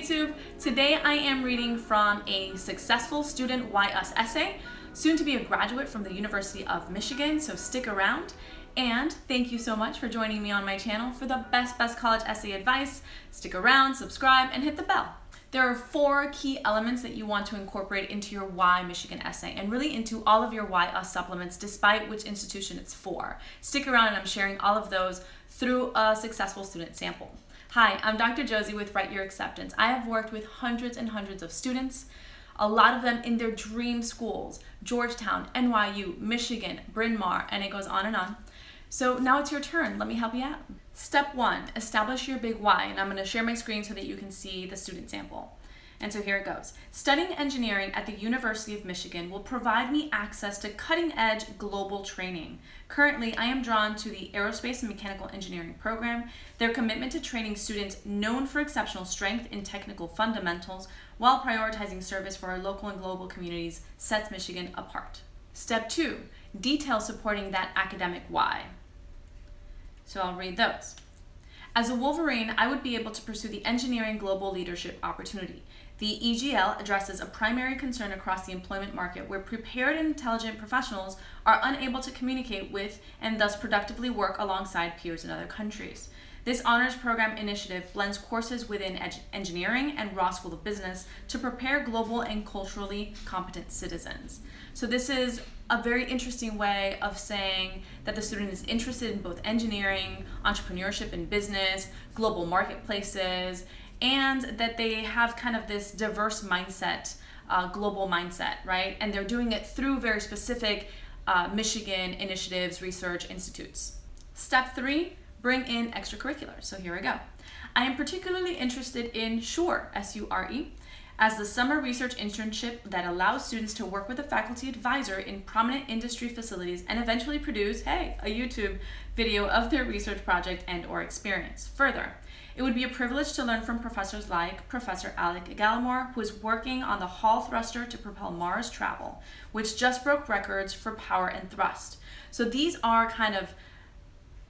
YouTube. Today I am reading from a successful student Why Us essay, soon to be a graduate from the University of Michigan, so stick around. And thank you so much for joining me on my channel for the best, best college essay advice. Stick around, subscribe, and hit the bell. There are four key elements that you want to incorporate into your Why Michigan essay and really into all of your Why Us supplements despite which institution it's for. Stick around and I'm sharing all of those through a successful student sample. Hi, I'm Dr. Josie with Write Your Acceptance. I have worked with hundreds and hundreds of students, a lot of them in their dream schools, Georgetown, NYU, Michigan, Bryn Mawr, and it goes on and on. So now it's your turn. Let me help you out. Step one, establish your big why, and I'm gonna share my screen so that you can see the student sample. And so here it goes. Studying engineering at the University of Michigan will provide me access to cutting edge global training. Currently, I am drawn to the Aerospace and Mechanical Engineering program. Their commitment to training students known for exceptional strength in technical fundamentals while prioritizing service for our local and global communities sets Michigan apart. Step two, details supporting that academic why. So I'll read those. As a Wolverine, I would be able to pursue the engineering global leadership opportunity. The EGL addresses a primary concern across the employment market where prepared and intelligent professionals are unable to communicate with and thus productively work alongside peers in other countries. This honors program initiative blends courses within engineering and Ross School of Business to prepare global and culturally competent citizens. So this is a very interesting way of saying that the student is interested in both engineering, entrepreneurship and business, global marketplaces, and that they have kind of this diverse mindset, uh, global mindset, right? And they're doing it through very specific uh, Michigan initiatives, research institutes. Step three, bring in extracurriculars. So here we go. I am particularly interested in SURE, S-U-R-E, as the summer research internship that allows students to work with a faculty advisor in prominent industry facilities and eventually produce, hey, a YouTube video of their research project and or experience. Further, it would be a privilege to learn from professors like Professor Alec Gallimore, who is working on the Hall thruster to propel Mars travel, which just broke records for power and thrust. So these are kind of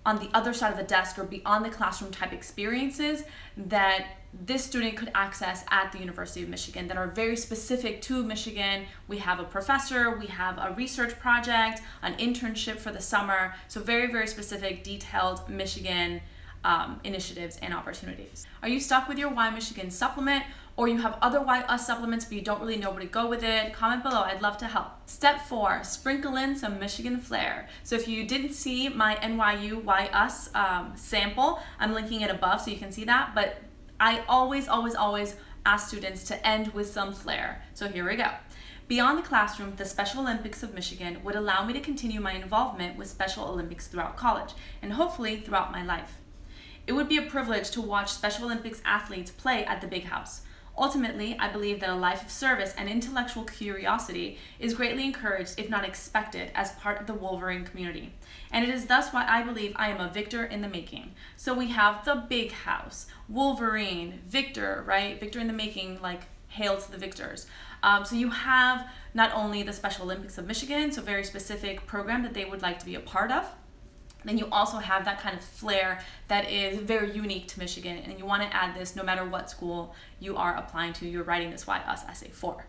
on the other side of the desk or beyond the classroom type experiences that this student could access at the University of Michigan that are very specific to Michigan. We have a professor, we have a research project, an internship for the summer. So very, very specific, detailed Michigan um, initiatives and opportunities. Are you stuck with your Why Michigan supplement or you have other Why Us supplements but you don't really know where to go with it? Comment below, I'd love to help. Step four, sprinkle in some Michigan flair. So if you didn't see my NYU Why Us um, sample, I'm linking it above so you can see that, but I always, always, always ask students to end with some flair. So here we go. Beyond the classroom, the Special Olympics of Michigan would allow me to continue my involvement with Special Olympics throughout college and hopefully throughout my life. It would be a privilege to watch Special Olympics athletes play at the Big House. Ultimately, I believe that a life of service and intellectual curiosity is greatly encouraged, if not expected, as part of the Wolverine community. And it is thus why I believe I am a victor in the making. So we have the Big House, Wolverine, Victor, right? Victor in the making, like hail to the victors. Um, so you have not only the Special Olympics of Michigan, so very specific program that they would like to be a part of, then you also have that kind of flair that is very unique to Michigan and you want to add this no matter what school you are applying to, you're writing this Why Us essay for.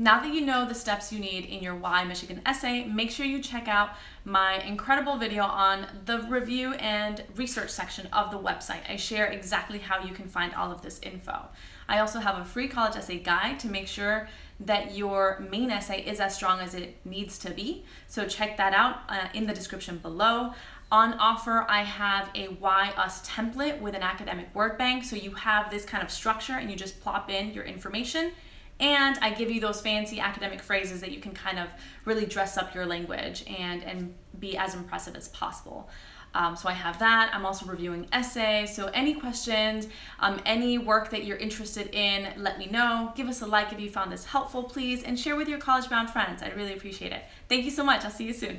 Now that you know the steps you need in your Why Michigan essay, make sure you check out my incredible video on the review and research section of the website. I share exactly how you can find all of this info. I also have a free college essay guide to make sure that your main essay is as strong as it needs to be. So check that out uh, in the description below. On offer, I have a Why Us template with an academic word bank. So you have this kind of structure and you just plop in your information and I give you those fancy academic phrases that you can kind of really dress up your language and, and be as impressive as possible. Um, so I have that. I'm also reviewing essays. So any questions, um, any work that you're interested in, let me know. Give us a like if you found this helpful, please, and share with your college-bound friends. I'd really appreciate it. Thank you so much. I'll see you soon.